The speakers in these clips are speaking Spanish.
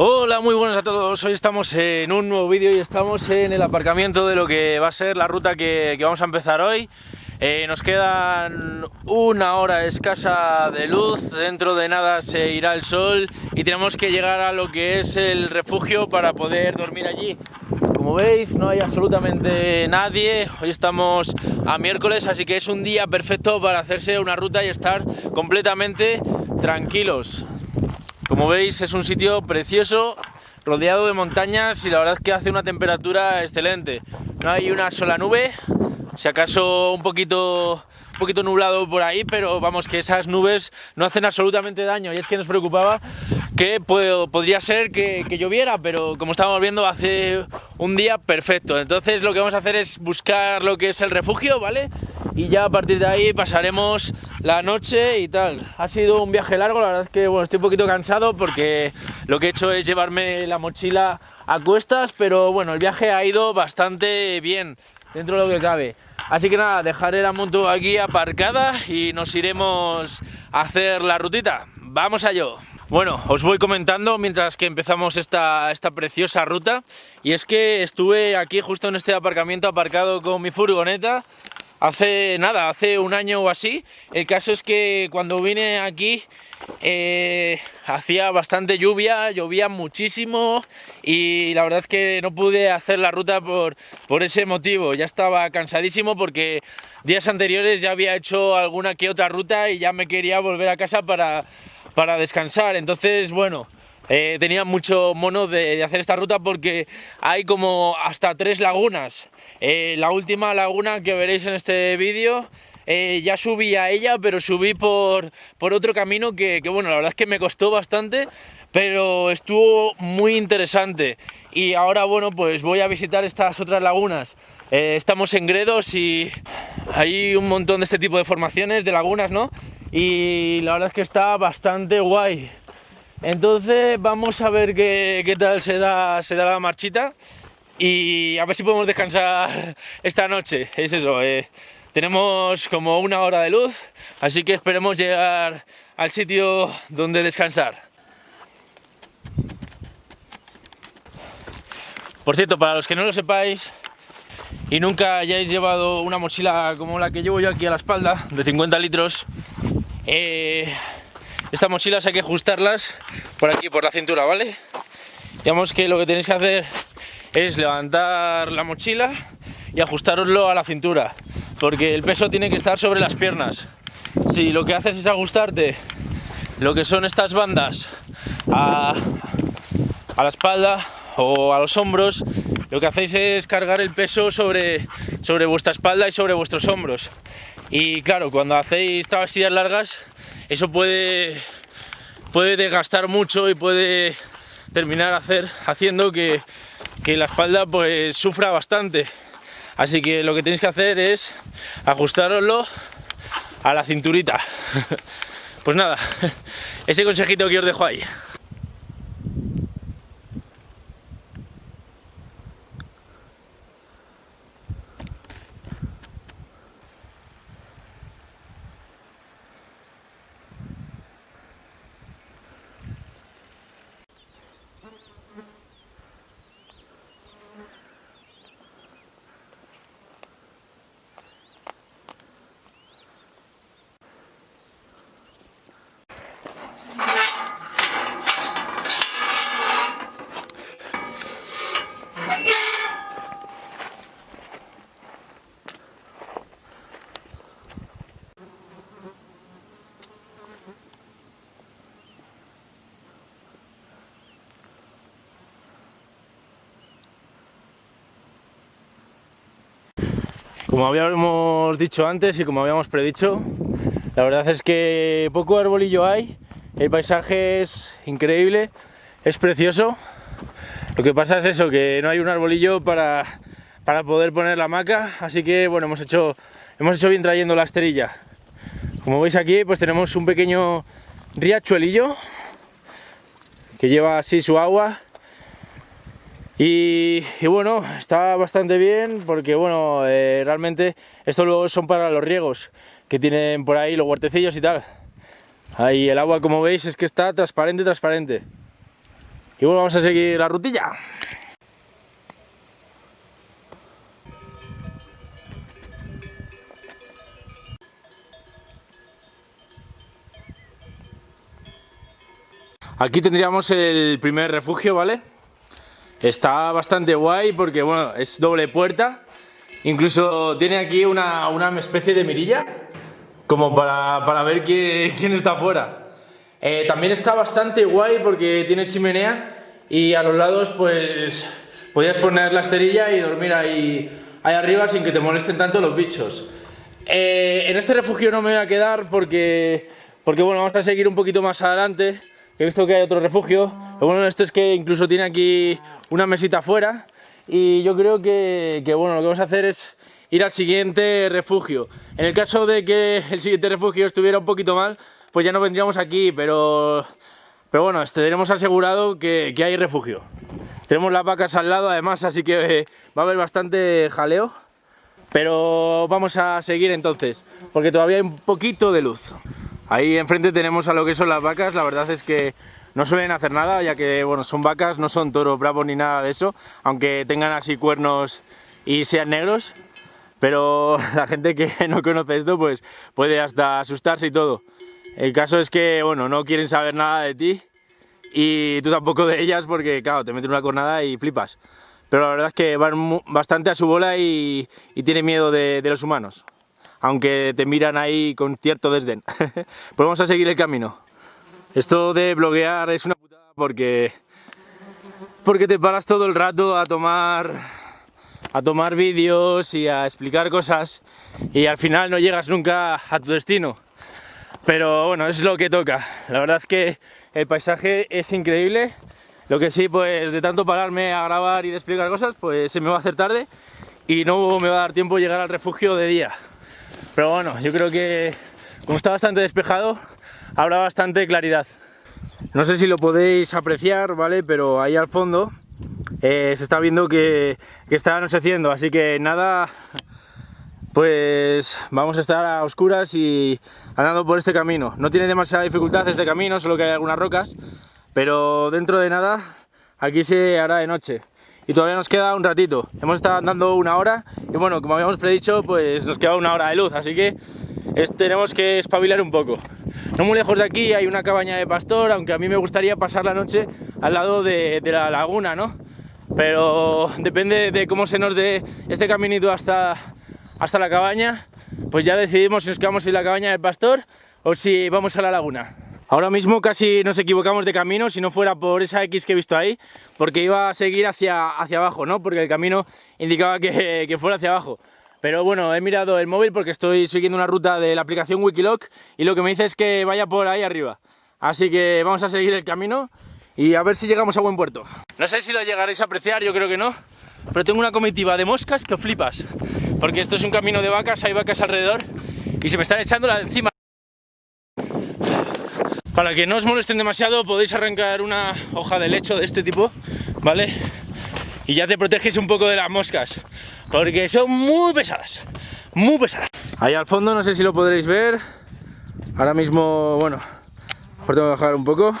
Hola, muy buenas a todos. Hoy estamos en un nuevo vídeo y estamos en el aparcamiento de lo que va a ser la ruta que, vamos a empezar hoy. Eh, nos quedan una hora escasa de luz, dentro de nada se irá el sol y tenemos que llegar a lo que es el refugio para poder dormir allí. Como veis no hay absolutamente nadie, hoy estamos a miércoles así que es un día perfecto para hacerse una ruta y estar completamente tranquilos. Como veis es un sitio precioso, rodeado de montañas y la verdad es que hace una temperatura excelente. No hay una sola nube, si acaso un poquito, un poquito nublado por ahí, pero vamos que esas nubes no hacen absolutamente daño y es que nos preocupaba que podría ser que, que, lloviera, pero como estamos viendo hace un día perfecto. Entonces lo que vamos a hacer es buscar lo que es el refugio, ¿vale? Y ya a partir de ahí pasaremos la noche y tal. Ha sido un viaje largo, la verdad es que bueno, estoy un poquito cansado porque lo que he hecho es llevarme la mochila a cuestas, pero bueno, el viaje ha ido bastante bien, dentro de lo que cabe. Así que nada, dejaré la moto aquí aparcada y nos iremos a hacer la rutita. ¡Vamos a ello! Bueno, os voy comentando mientras que empezamos esta, esta preciosa ruta y es que estuve aquí justo en este aparcamiento aparcado con mi furgoneta hace nada, hace un año o así. El caso es que cuando vine aquí eh, hacía bastante lluvia, llovía muchísimo y la verdad es que no pude hacer la ruta por, por ese motivo. Ya estaba cansadísimo porque días anteriores ya había hecho alguna que otra ruta y ya me quería volver a casa para, para descansar. Entonces, bueno, eh, tenía mucho mono de, hacer esta ruta porque hay como hasta tres lagunas. Eh, la última laguna que veréis en este vídeo eh, ya subí a ella, pero subí por, por otro camino que, que, bueno, la verdad es que me costó bastante, pero estuvo muy interesante. Y ahora, bueno, pues voy a visitar estas otras lagunas. Estamos en Gredos y hay un montón de este tipo de formaciones, de lagunas, ¿no? Y la verdad es que está bastante guay. Entonces vamos a ver qué, tal se da, se da la marchita y a ver si podemos descansar esta noche. Es eso, eh, tenemos como una hora de luz, así que esperemos llegar al sitio donde descansar. Por cierto, para los que no lo sepáis y nunca hayáis llevado una mochila como la que llevo yo aquí a la espalda, de 50 litros, eh, estas mochilas hay que ajustarlas por aquí, por la cintura, ¿vale? Digamos que lo que tenéis que hacer es levantar la mochila y ajustaroslo a la cintura, porque el peso tiene que estar sobre las piernas. Si lo que haces es ajustarte lo que son estas bandas a, a la espalda o a los hombros, lo que hacéis es cargar el peso sobre, sobre vuestra espalda y sobre vuestros hombros. Y claro, cuando hacéis travesías largas, eso puede, puede desgastar mucho y puede terminar haciendo que que la espalda pues sufra bastante. Así que lo que tenéis que hacer es ajustaroslo a la cinturita. Pues nada, ese consejito que os dejo ahí. Como habíamos dicho antes y como habíamos predicho, la verdad es que poco arbolillo hay, el paisaje es increíble, es precioso. Lo que pasa es eso, que no hay un arbolillo para, para poder poner la hamaca, así que bueno, hemos hecho, hemos hecho bien trayendo la esterilla. Como veis aquí, pues tenemos un pequeño riachuelillo que lleva así su agua y, bueno, está bastante bien porque bueno, eh, realmente estos luego son para los riegos que tienen por ahí los huertecillos y tal. Ahí el agua como veis es que está transparente, transparente. Y bueno, vamos a seguir la rutilla. Aquí tendríamos el primer refugio, ¿vale? Está bastante guay porque, bueno, es doble puerta. Incluso tiene aquí una, especie de mirilla, como para, ver quién, está afuera. Eh, también está bastante guay porque tiene chimenea y a los lados, pues, podías poner la esterilla y dormir ahí, ahí arriba sin que te molesten tanto los bichos. Eh, en este refugio no me voy a quedar porque, porque, bueno, vamos a seguir un poquito más adelante he visto que hay otro refugio. Lo bueno de esto es que incluso tiene aquí una mesita afuera y yo creo que, bueno, lo que vamos a hacer es ir al siguiente refugio. En el caso de que el siguiente refugio estuviera un poquito mal, pues ya no vendríamos aquí, pero, pero bueno, tenemos asegurado que, hay refugio. Tenemos las vacas al lado además, así que va a haber bastante jaleo. Pero vamos a seguir entonces, porque todavía hay un poquito de luz. Ahí enfrente tenemos a lo que son las vacas, la verdad es que no suelen hacer nada, ya que bueno, son vacas, no son toros bravos ni nada de eso, aunque tengan así cuernos y sean negros, pero la gente que no conoce esto pues puede hasta asustarse y todo. El caso es que bueno, no quieren saber nada de ti y tú tampoco de ellas porque claro, te meten una cornada y flipas. Pero la verdad es que van bastante a su bola y, tienen miedo de los humanos aunque te miran ahí con cierto desdén. pues vamos a seguir el camino. Esto de bloguear es una putada porque, porque te paras todo el rato a tomar, a tomar vídeos y a explicar cosas y al final no llegas nunca a tu destino. Pero bueno, es lo que toca. La verdad es que el paisaje es increíble. Lo que sí, pues de tanto pararme a grabar y explicar cosas, pues se me va a hacer tarde y no me va a dar tiempo llegar al refugio de día. Pero bueno, yo creo que como está bastante despejado, habrá bastante claridad. No sé si lo podéis apreciar, ¿vale? Pero ahí al fondo eh, se está viendo que, que está anocheciendo, así que nada, pues vamos a estar a oscuras y andando por este camino. No tiene demasiada dificultad este camino, solo que hay algunas rocas, pero dentro de nada aquí se hará de noche y todavía nos queda un ratito. Hemos estado andando una hora y bueno, como habíamos predicho, pues nos queda una hora de luz, así que tenemos que espabilar un poco. No muy lejos de aquí hay una cabaña de pastor, aunque a mí me gustaría pasar la noche al lado de, la laguna, ¿no? Pero depende de cómo se nos dé este caminito hasta, hasta la cabaña, pues ya decidimos si nos quedamos en la cabaña de pastor o si vamos a la laguna. Ahora mismo casi nos equivocamos de camino si no fuera por esa X que he visto ahí, porque iba a seguir hacia, hacia abajo, ¿no? Porque el camino indicaba que, que fuera hacia abajo. Pero bueno, he mirado el móvil porque estoy siguiendo una ruta de la aplicación Wikiloc y lo que me dice es que vaya por ahí arriba. Así que vamos a seguir el camino y a ver si llegamos a buen puerto. No sé si lo llegaréis a apreciar, yo creo que no, pero tengo una comitiva de moscas que flipas. Porque esto es un camino de vacas, hay vacas alrededor y se me están echando la encima. Para que no os molesten demasiado podéis arrancar una hoja de lecho de este tipo, ¿vale? Y ya te proteges un poco de las moscas, porque son muy pesadas, muy pesadas. Ahí al fondo, no sé si lo podréis ver, ahora mismo, bueno, mejor tengo que bajar un poco.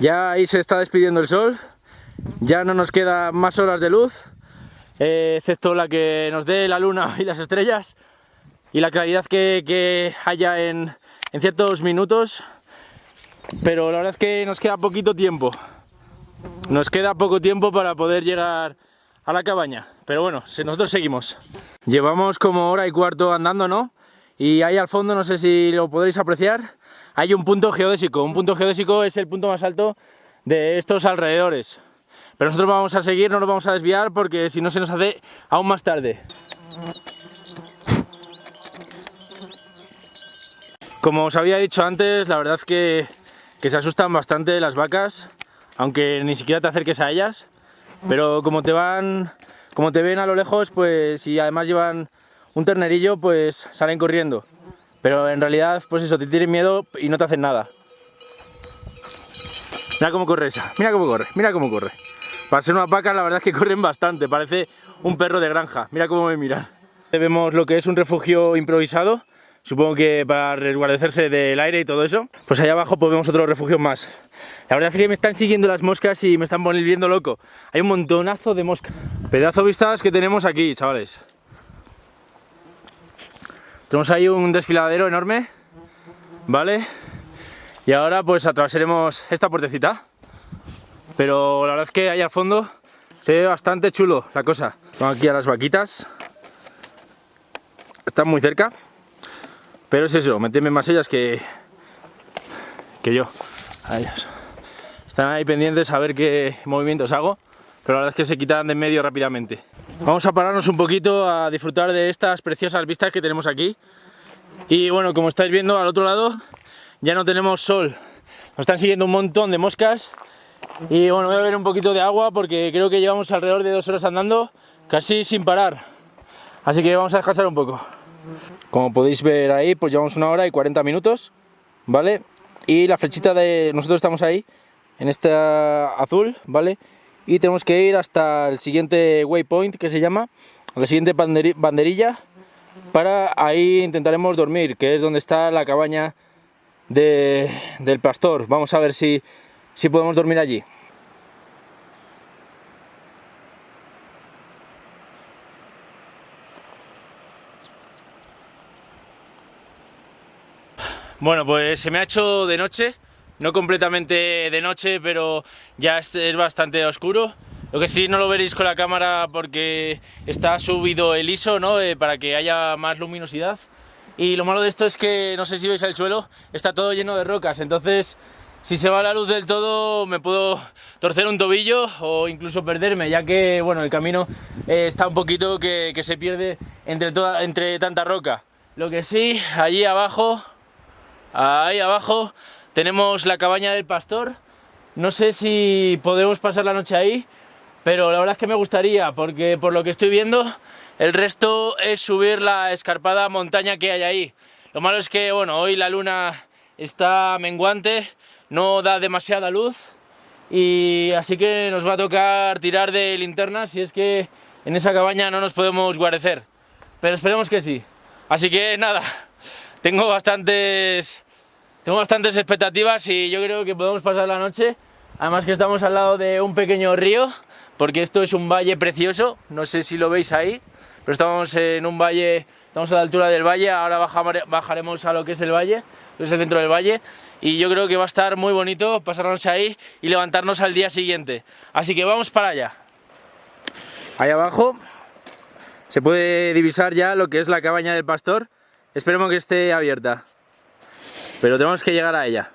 Ya ahí se está despidiendo el sol, ya no nos quedan más horas de luz, eh, excepto la que nos dé la luna y las estrellas, y la claridad que, haya en, en ciertos minutos pero la verdad es que nos queda poquito tiempo. Nos queda poco tiempo para poder llegar a la cabaña. Pero bueno, nosotros seguimos. Llevamos como hora y cuarto andando, ¿no? Y ahí al fondo, no sé si lo podréis apreciar, hay un punto geodésico. Un punto geodésico es el punto más alto de estos alrededores. Pero nosotros vamos a seguir, no nos vamos a desviar porque si no se nos hace aún más tarde. Como os había dicho antes, la verdad es que que se asustan bastante las vacas, aunque ni siquiera te acerques a ellas, pero como te van, como te ven a lo lejos, pues y además llevan un ternerillo, pues salen corriendo. Pero en realidad, pues eso, te tienen miedo y no te hacen nada. Mira cómo corre esa, mira cómo corre, mira cómo corre. Para ser una vaca la verdad es que corren bastante, parece un perro de granja, mira cómo me miran. Vemos lo que es un refugio improvisado, supongo que para resguardecerse del aire y todo eso. Pues allá abajo pues vemos otro refugio más. La verdad es que me están siguiendo las moscas y me están volviendo loco. Hay un montonazo de moscas. Pedazo vistas que tenemos aquí, chavales. Tenemos ahí un desfiladero enorme, ¿vale? Y ahora pues atravesaremos esta puertecita. Pero la verdad es que ahí al fondo se ve bastante chulo la cosa. Vamos aquí a las vaquitas. Están muy cerca. Pero es eso, meterme más ellas que, que yo. Están ahí pendientes a ver qué movimientos hago. Pero la verdad es que se quitan de en medio rápidamente. Vamos a pararnos un poquito a disfrutar de estas preciosas vistas que tenemos aquí. Y bueno, como estáis viendo al otro lado ya no tenemos sol. Nos están siguiendo un montón de moscas. Y bueno, voy a beber un poquito de agua porque creo que llevamos alrededor de dos horas andando casi sin parar. Así que vamos a descansar un poco. Como podéis ver ahí, pues llevamos una hora y 40 minutos, ¿vale? Y la flechita de... nosotros estamos ahí, en esta azul, ¿vale? Y tenemos que ir hasta el siguiente waypoint, que se llama, la siguiente banderilla, para ahí intentaremos dormir, que es donde está la cabaña del pastor. Vamos a ver si, si podemos dormir allí. Bueno, pues se me ha hecho de noche, no completamente de noche, pero ya es, bastante oscuro. Lo que sí no lo veréis con la cámara porque está subido el ISO, ¿no? Eh, para que haya más luminosidad. Y lo malo de esto es que, no sé si veis el suelo, está todo lleno de rocas, entonces si se va la luz del todo me puedo torcer un tobillo o incluso perderme, ya que bueno, el camino eh, está un poquito que, se pierde entre, toda, entre tanta roca. Lo que sí, allí abajo Ahí abajo tenemos la cabaña del pastor. No sé si podemos pasar la noche ahí, pero la verdad es que me gustaría, porque por lo que estoy viendo, el resto es subir la escarpada montaña que hay ahí. Lo malo es que, bueno, hoy la luna está menguante, no da demasiada luz, y así que nos va a tocar tirar de linterna si es que en esa cabaña no nos podemos guarecer. Pero esperemos que sí. Así que nada, tengo bastantes tengo bastantes expectativas y yo creo que podemos pasar la noche. Además que estamos al lado de un pequeño río, porque esto es un valle precioso, no sé si lo veis ahí, pero estamos en un valle, estamos a la altura del valle, ahora bajaremos a lo que es el valle, es el centro del valle, y yo creo que va a estar muy bonito pasar la noche ahí y levantarnos al día siguiente. Así que vamos para allá. Ahí abajo se puede divisar ya lo que es la cabaña del pastor, esperemos que esté abierta pero tenemos que llegar a ella.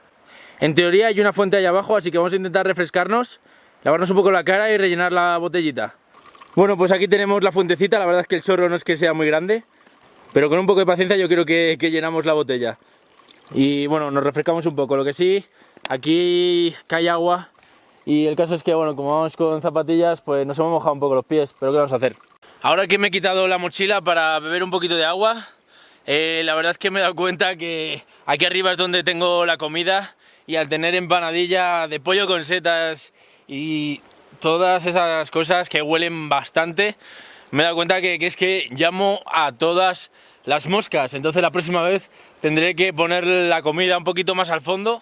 En teoría hay una fuente ahí abajo, así que vamos a intentar refrescarnos, lavarnos un poco la cara y rellenar la botellita. Bueno, pues aquí tenemos la fuentecita, la verdad es que el chorro no es que sea muy grande, pero con un poco de paciencia yo creo que, llenamos la botella. Y bueno, nos refrescamos un poco, lo que sí, aquí cae agua y el caso es que, bueno, como vamos con zapatillas, pues nos hemos mojado un poco los pies, pero ¿qué vamos a hacer? Ahora que me he quitado la mochila para beber un poquito de agua, eh, la verdad es que me he dado cuenta que Aquí arriba es donde tengo la comida y al tener empanadilla de pollo con setas y todas esas cosas que huelen bastante, me he dado cuenta que, es que llamo a todas las moscas. Entonces la próxima vez tendré que poner la comida un poquito más al fondo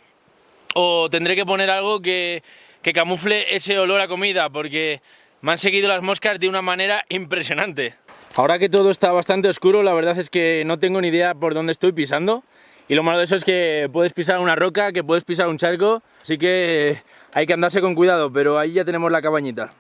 o tendré que poner algo que, que camufle ese olor a comida porque me han seguido las moscas de una manera impresionante. Ahora que todo está bastante oscuro, la verdad es que no tengo ni idea por dónde estoy pisando. Y lo malo de eso es que puedes pisar una roca, que puedes pisar un charco, así que hay que andarse con cuidado, pero ahí ya tenemos la cabañita.